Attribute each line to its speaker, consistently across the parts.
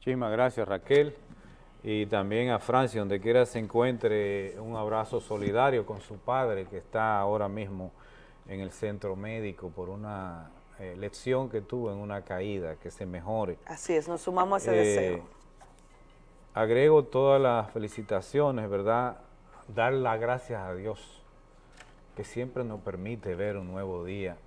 Speaker 1: Muchísimas gracias Raquel y también a Francia, donde quiera se encuentre, un abrazo solidario con su padre que está ahora mismo en el centro médico por una eh, lección que tuvo en una caída, que se mejore.
Speaker 2: Así es, nos sumamos a ese deseo. Eh,
Speaker 1: agrego todas las felicitaciones, ¿verdad? Dar las gracias a Dios, que siempre nos permite ver un nuevo día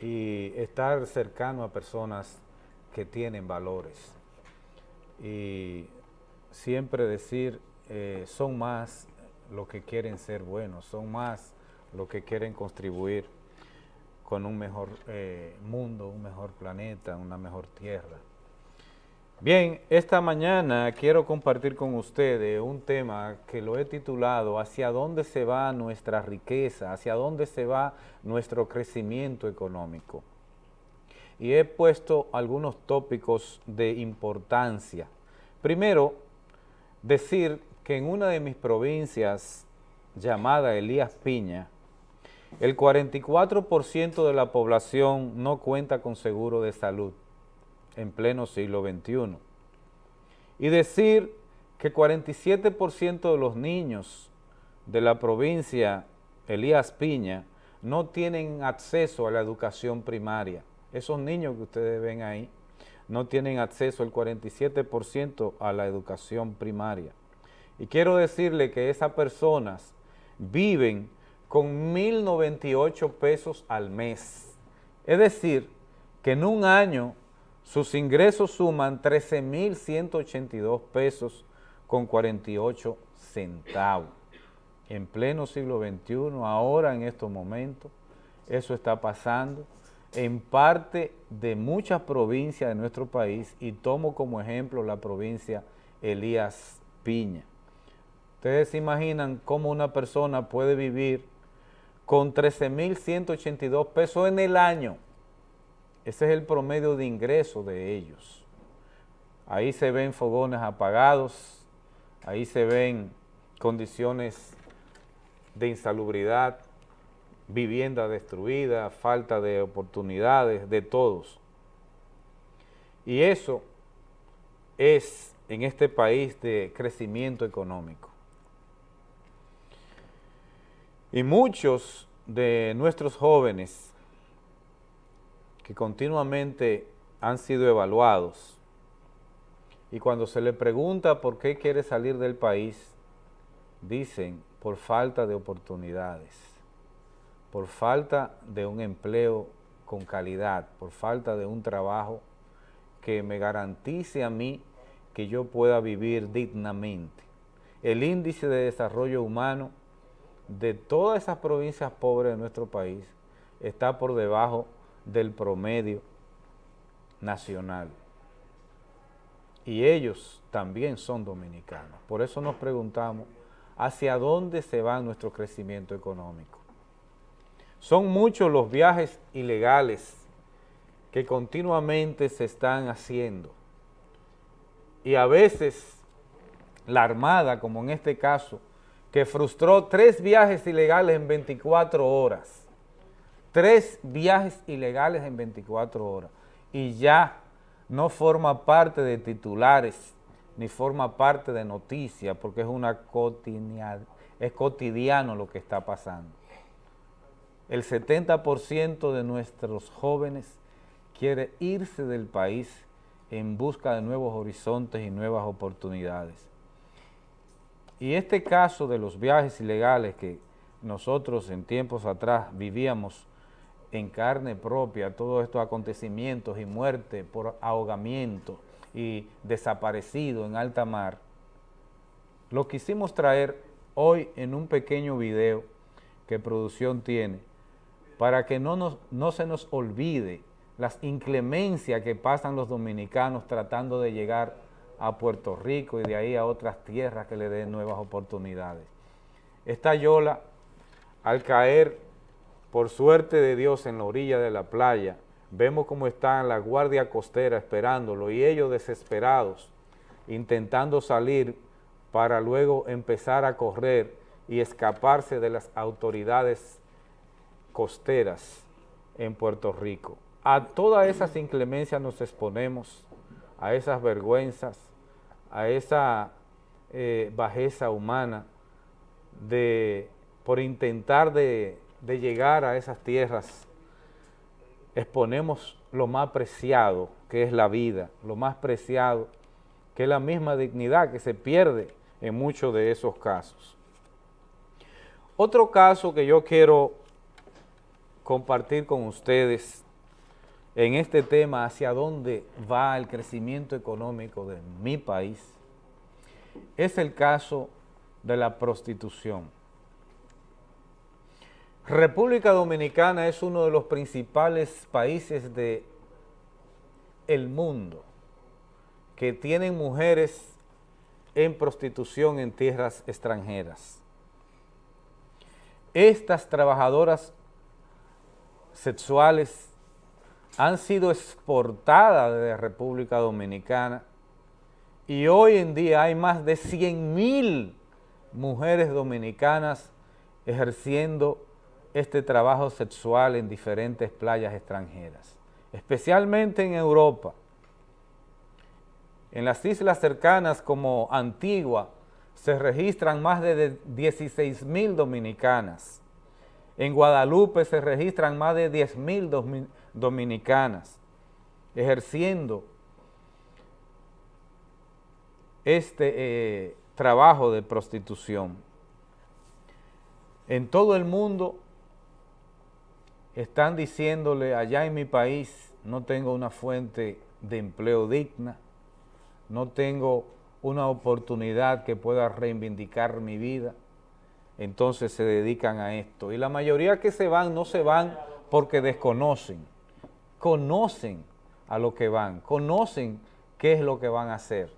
Speaker 1: y estar cercano a personas que tienen valores. Y siempre decir, eh, son más los que quieren ser buenos, son más los que quieren contribuir con un mejor eh, mundo, un mejor planeta, una mejor tierra. Bien, esta mañana quiero compartir con ustedes un tema que lo he titulado ¿Hacia dónde se va nuestra riqueza? ¿Hacia dónde se va nuestro crecimiento económico? Y he puesto algunos tópicos de importancia. Primero, decir que en una de mis provincias llamada Elías Piña, el 44% de la población no cuenta con seguro de salud en pleno siglo XXI. Y decir que 47% de los niños de la provincia Elías Piña no tienen acceso a la educación primaria. Esos niños que ustedes ven ahí no tienen acceso el 47% a la educación primaria. Y quiero decirle que esas personas viven con 1.098 pesos al mes. Es decir, que en un año sus ingresos suman 13.182 pesos con 48 centavos. En pleno siglo XXI, ahora en estos momentos, eso está pasando en parte de muchas provincias de nuestro país y tomo como ejemplo la provincia Elías Piña. Ustedes se imaginan cómo una persona puede vivir con 13.182 pesos en el año. Ese es el promedio de ingreso de ellos. Ahí se ven fogones apagados, ahí se ven condiciones de insalubridad, vivienda destruida, falta de oportunidades de todos. Y eso es en este país de crecimiento económico. Y muchos de nuestros jóvenes que continuamente han sido evaluados y cuando se le pregunta por qué quiere salir del país, dicen por falta de oportunidades por falta de un empleo con calidad, por falta de un trabajo que me garantice a mí que yo pueda vivir dignamente. El índice de desarrollo humano de todas esas provincias pobres de nuestro país está por debajo del promedio nacional. Y ellos también son dominicanos. Por eso nos preguntamos, ¿hacia dónde se va nuestro crecimiento económico? Son muchos los viajes ilegales que continuamente se están haciendo. Y a veces la Armada, como en este caso, que frustró tres viajes ilegales en 24 horas. Tres viajes ilegales en 24 horas. Y ya no forma parte de titulares, ni forma parte de noticias, porque es una es cotidiano lo que está pasando el 70% de nuestros jóvenes quiere irse del país en busca de nuevos horizontes y nuevas oportunidades. Y este caso de los viajes ilegales que nosotros en tiempos atrás vivíamos en carne propia, todos estos acontecimientos y muerte por ahogamiento y desaparecido en alta mar, lo quisimos traer hoy en un pequeño video que producción tiene, para que no, no se nos olvide las inclemencias que pasan los dominicanos tratando de llegar a Puerto Rico y de ahí a otras tierras que le den nuevas oportunidades. Esta yola, al caer por suerte de Dios en la orilla de la playa, vemos cómo están la guardia costera esperándolo y ellos desesperados, intentando salir para luego empezar a correr y escaparse de las autoridades costeras en Puerto Rico. A todas esas inclemencias nos exponemos a esas vergüenzas, a esa eh, bajeza humana de, por intentar de, de llegar a esas tierras, exponemos lo más preciado que es la vida, lo más preciado que es la misma dignidad que se pierde en muchos de esos casos. Otro caso que yo quiero compartir con ustedes en este tema hacia dónde va el crecimiento económico de mi país es el caso de la prostitución. República Dominicana es uno de los principales países de el mundo que tienen mujeres en prostitución en tierras extranjeras. Estas trabajadoras sexuales han sido exportadas de República Dominicana y hoy en día hay más de 100 mil mujeres dominicanas ejerciendo este trabajo sexual en diferentes playas extranjeras, especialmente en Europa. En las islas cercanas como Antigua se registran más de 16 mil dominicanas. En Guadalupe se registran más de 10 mil dominicanas ejerciendo este eh, trabajo de prostitución. En todo el mundo están diciéndole, allá en mi país no tengo una fuente de empleo digna, no tengo una oportunidad que pueda reivindicar mi vida, entonces se dedican a esto. Y la mayoría que se van no se van porque desconocen, conocen a lo que van, conocen qué es lo que van a hacer,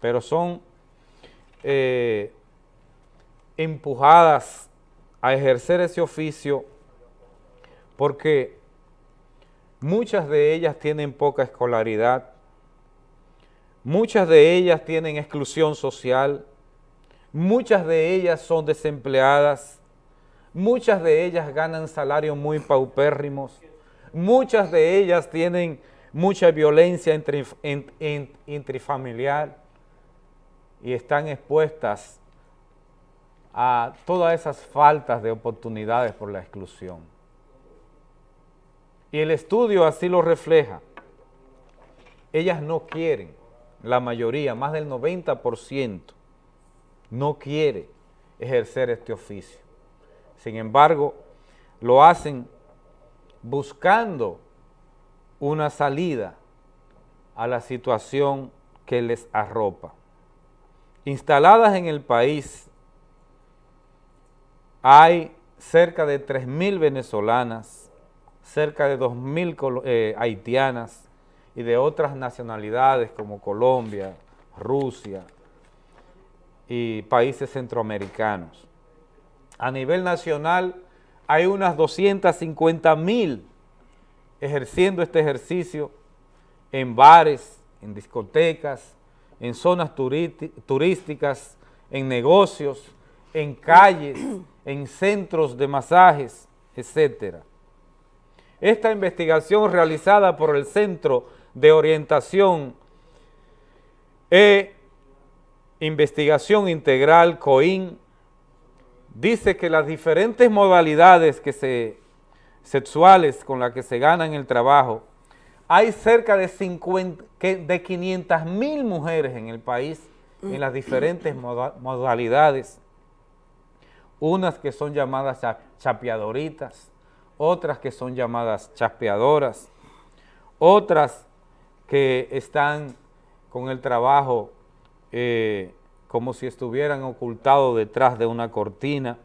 Speaker 1: pero son eh, empujadas a ejercer ese oficio porque muchas de ellas tienen poca escolaridad, muchas de ellas tienen exclusión social, muchas de ellas son desempleadas, muchas de ellas ganan salarios muy paupérrimos, muchas de ellas tienen mucha violencia intrafamiliar y están expuestas a todas esas faltas de oportunidades por la exclusión. Y el estudio así lo refleja. Ellas no quieren, la mayoría, más del 90%, no quiere ejercer este oficio. Sin embargo, lo hacen buscando una salida a la situación que les arropa. Instaladas en el país, hay cerca de 3.000 venezolanas, cerca de 2.000 eh, haitianas y de otras nacionalidades como Colombia, Rusia, y países centroamericanos. A nivel nacional hay unas 250 mil ejerciendo este ejercicio en bares, en discotecas, en zonas turísticas, en negocios, en calles, en centros de masajes, etc. Esta investigación realizada por el Centro de Orientación e Investigación Integral, COIN, dice que las diferentes modalidades que se, sexuales con las que se ganan el trabajo, hay cerca de, 50, de 500 mil mujeres en el país en las diferentes modalidades, unas que son llamadas chapeadoritas, otras que son llamadas chapeadoras, otras que están con el trabajo eh, como si estuvieran ocultados detrás de una cortina.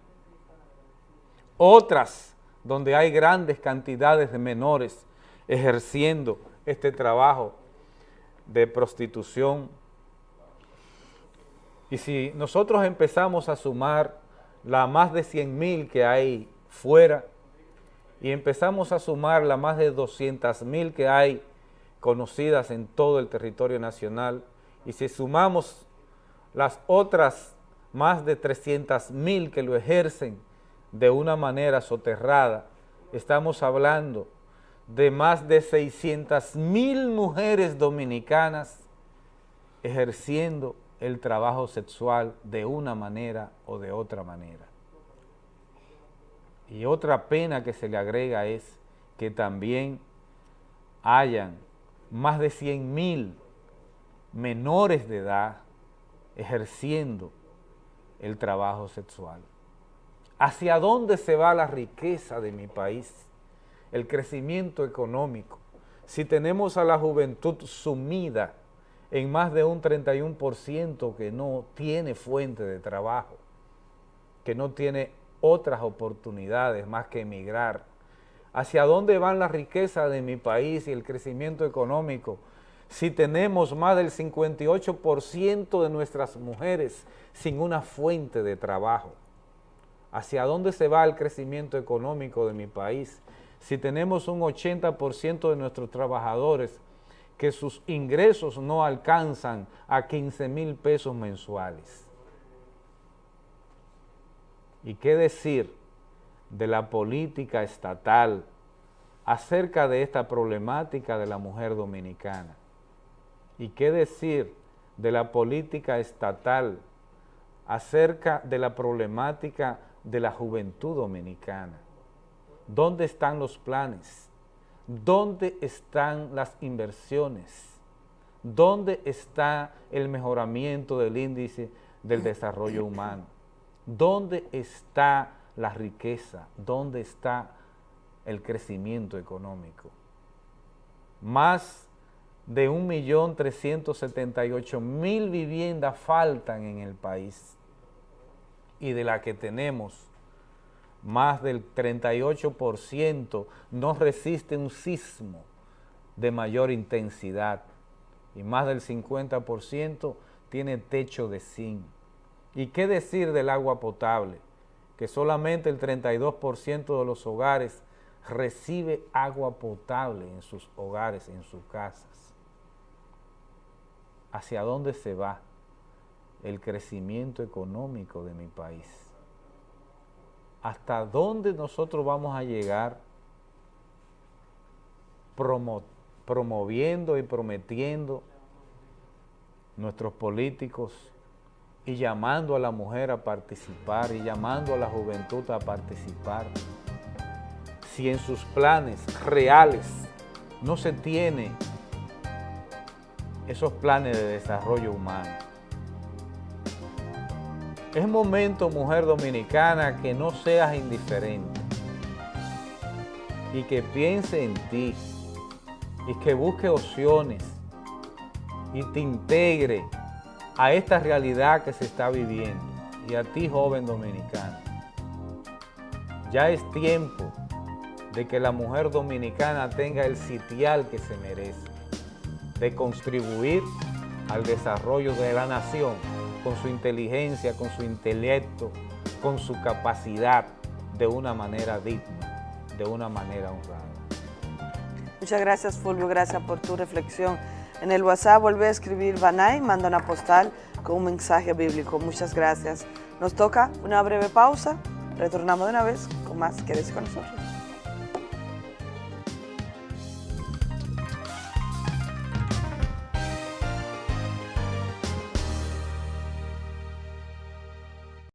Speaker 1: Otras donde hay grandes cantidades de menores ejerciendo este trabajo de prostitución. Y si nosotros empezamos a sumar la más de 100 mil que hay fuera y empezamos a sumar la más de 200 mil que hay conocidas en todo el territorio nacional, y si sumamos las otras más de 300 mil que lo ejercen de una manera soterrada, estamos hablando de más de 600 mil mujeres dominicanas ejerciendo el trabajo sexual de una manera o de otra manera. Y otra pena que se le agrega es que también hayan más de 100 mil menores de edad ejerciendo el trabajo sexual. ¿Hacia dónde se va la riqueza de mi país? El crecimiento económico. Si tenemos a la juventud sumida en más de un 31% que no tiene fuente de trabajo, que no tiene otras oportunidades más que emigrar. ¿Hacia dónde van la riqueza de mi país y el crecimiento económico si tenemos más del 58% de nuestras mujeres sin una fuente de trabajo? ¿Hacia dónde se va el crecimiento económico de mi país si tenemos un 80% de nuestros trabajadores que sus ingresos no alcanzan a 15 mil pesos mensuales. ¿Y qué decir de la política estatal acerca de esta problemática de la mujer dominicana? ¿Y qué decir de la política estatal acerca de la problemática de la juventud dominicana? ¿Dónde están los planes? ¿Dónde están las inversiones? ¿Dónde está el mejoramiento del índice del desarrollo humano? ¿Dónde está la riqueza? ¿Dónde está el crecimiento económico? Más de 1.378.000 viviendas faltan en el país y de la que tenemos más del 38% no resiste un sismo de mayor intensidad y más del 50% tiene techo de zinc. ¿Y qué decir del agua potable? Que solamente el 32% de los hogares recibe agua potable en sus hogares, en sus casas. ¿Hacia dónde se va el crecimiento económico de mi país? hasta dónde nosotros vamos a llegar promoviendo y prometiendo nuestros políticos y llamando a la mujer a participar y llamando a la juventud a participar. Si en sus planes reales no se tiene esos planes de desarrollo humano, es momento, mujer dominicana, que no seas indiferente y que piense en ti y que busque opciones y te integre a esta realidad que se está viviendo y a ti, joven dominicana. Ya es tiempo de que la mujer dominicana tenga el sitial que se merece, de contribuir al desarrollo de la nación con su inteligencia, con su intelecto, con su capacidad de una manera digna, de una manera honrada.
Speaker 2: Muchas gracias Fulvio, gracias por tu reflexión. En el WhatsApp vuelve a escribir Banay, manda una postal con un mensaje bíblico. Muchas gracias. Nos toca una breve pausa. Retornamos de una vez con más. Quédese con nosotros.